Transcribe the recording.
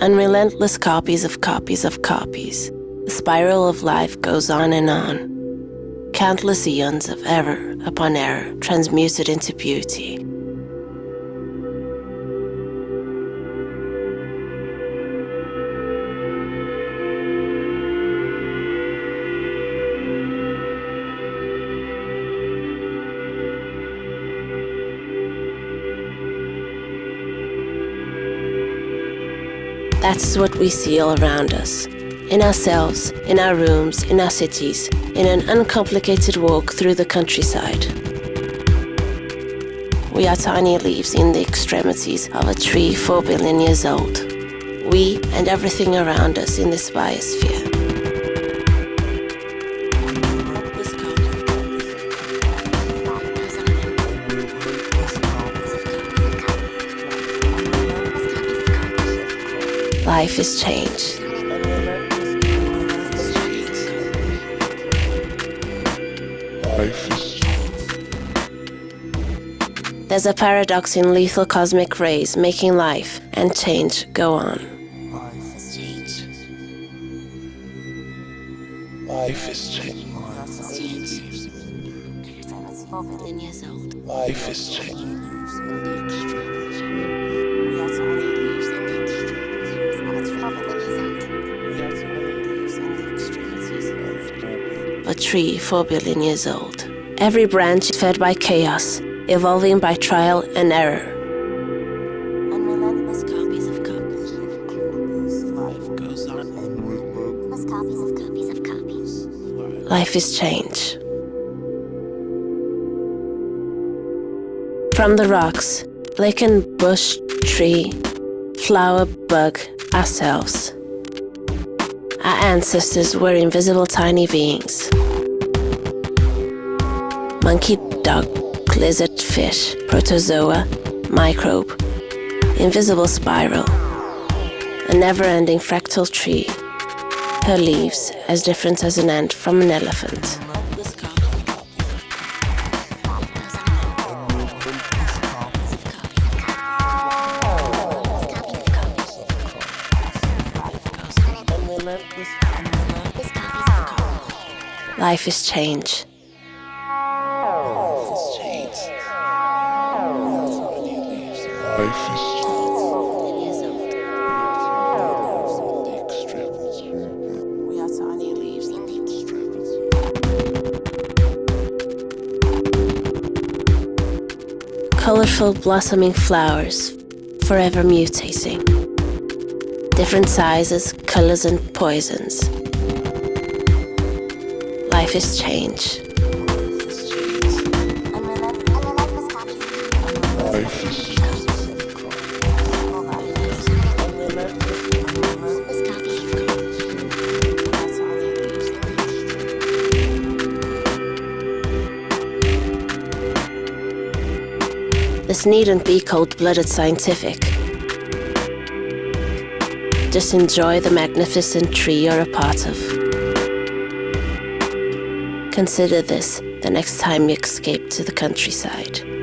Unrelentless copies of copies of copies. The spiral of life goes on and on. Countless eons of error upon error transmuted into beauty. That's what we see all around us. In ourselves, in our rooms, in our cities, in an uncomplicated walk through the countryside. We are tiny leaves in the extremities of a tree four billion years old. We and everything around us in this biosphere. Life is change. Life is There's a paradox in lethal cosmic rays making life and change go on. life is change. Life is change. Life is change. A tree four billion years old. Every branch is fed by chaos, evolving by trial and error. Unrelentless copies of copies. Life goes on. copies of copies of copies. Life is change. From the rocks, lichen, bush, tree, flower, bug, ourselves. Our ancestors were invisible tiny beings. Monkey, dog, lizard, fish, protozoa, microbe, invisible spiral, a never ending fractal tree, her leaves as different as an ant from an elephant. Life is change. Life is We are tiny leaves Colorful blossoming flowers, forever mutating. Different sizes, colors, and poisons. Life is change. is This needn't be cold blooded scientific. Just enjoy the magnificent tree you're a part of. Consider this the next time you escape to the countryside.